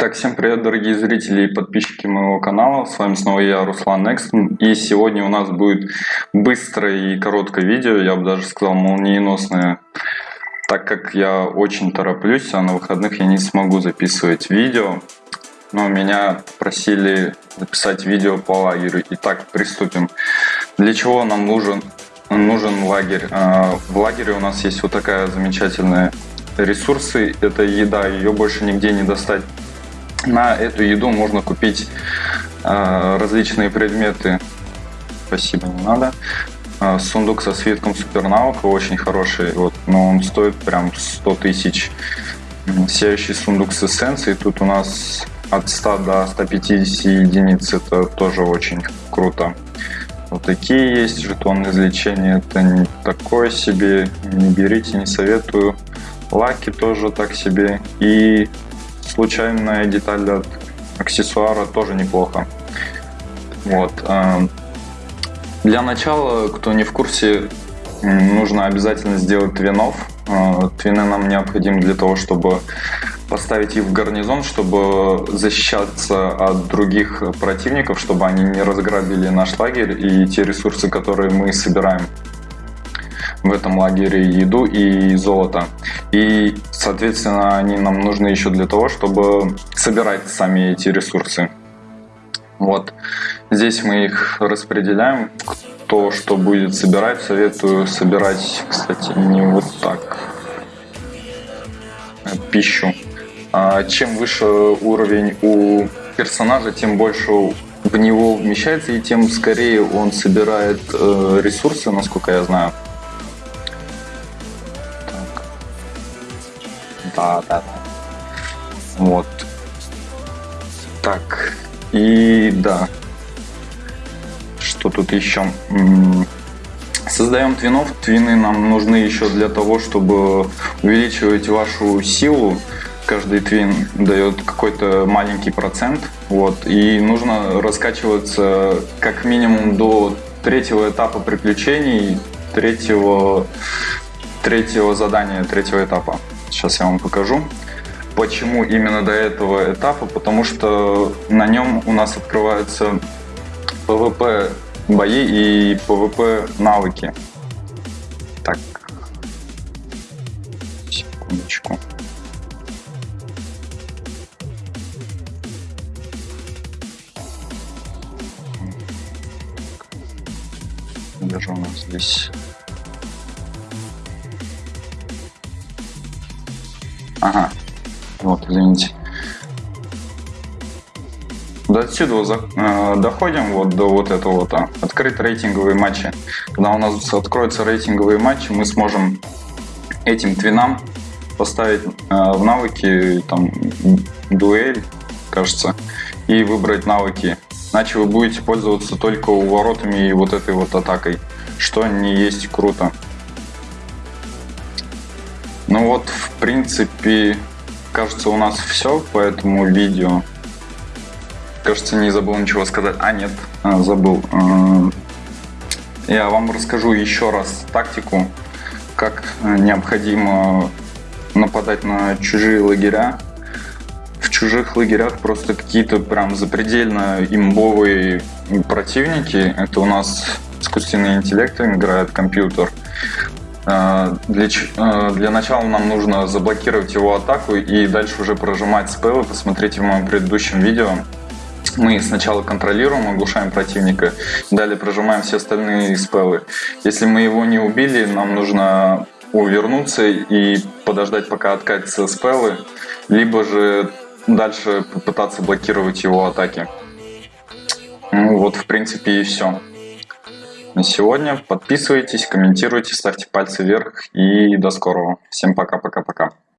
Итак, всем привет, дорогие зрители и подписчики моего канала. С вами снова я, Руслан Экстон. И сегодня у нас будет быстрое и короткое видео, я бы даже сказал молниеносное, так как я очень тороплюсь, а на выходных я не смогу записывать видео. Но меня просили записать видео по лагерю. Итак, приступим. Для чего нам нужен, нужен лагерь? А, в лагере у нас есть вот такая замечательная ресурсы, это еда, ее больше нигде не достать. На эту еду можно купить э, различные предметы. Спасибо, не надо. Э, сундук со свитком супернаука очень хороший, вот, но он стоит прям 100 тысяч. Сияющий сундук с эссенцией, тут у нас от 100 до 150 единиц, это тоже очень круто. Вот такие есть жетоны излечения, это не такое себе, не берите, не советую. Лаки тоже так себе. И случайная деталь от аксессуара тоже неплохо. Вот. Э, для начала, кто не в курсе, нужно обязательно сделать твинов. Э, твины нам необходимы для того, чтобы поставить их в гарнизон, чтобы защищаться от других противников, чтобы они не разграбили наш лагерь и те ресурсы, которые мы собираем в этом лагере еду и золото. И, соответственно, они нам нужны еще для того, чтобы собирать сами эти ресурсы. Вот. Здесь мы их распределяем. Кто что будет собирать, советую собирать, кстати, не вот так. Пищу. А чем выше уровень у персонажа, тем больше в него вмещается, и тем скорее он собирает э, ресурсы, насколько я знаю. Да, да. Вот. Так. И да. Что тут еще? Создаем твинов. Твины нам нужны еще для того, чтобы увеличивать вашу силу. Каждый твин дает какой-то маленький процент. Вот. И нужно раскачиваться как минимум до третьего этапа приключений, третьего, третьего задания, третьего этапа. Сейчас я вам покажу. Почему именно до этого этапа? Потому что на нем у нас открываются PvP бои и PvP навыки. Так. Секундочку. Даже у нас здесь Ага. Вот, извините. До отсюда э, доходим вот до вот этого вот. А, открыть рейтинговые матчи. Когда у нас откроются рейтинговые матчи, мы сможем этим твинам поставить э, в навыки там дуэль, кажется, и выбрать навыки. Иначе вы будете пользоваться только уворотами и вот этой вот атакой, что не есть круто. Ну вот, в принципе, кажется, у нас все по этому видео. Кажется, не забыл ничего сказать. А, нет, а, забыл. А, я вам расскажу еще раз тактику, как необходимо нападать на чужие лагеря. В чужих лагерях просто какие-то прям запредельно имбовые противники. Это у нас искусственный интеллект играет компьютер. А, для, а, для начала нам нужно заблокировать его атаку и дальше уже прожимать спеллы. Посмотрите в моем предыдущем видео. Мы сначала контролируем, оглушаем противника, далее прожимаем все остальные спеллы. Если мы его не убили, нам нужно увернуться и подождать, пока откатятся спеллы, либо же дальше попытаться блокировать его атаки. Ну вот, в принципе, и все на сегодня. Подписывайтесь, комментируйте, ставьте пальцы вверх и до скорого. Всем пока-пока-пока.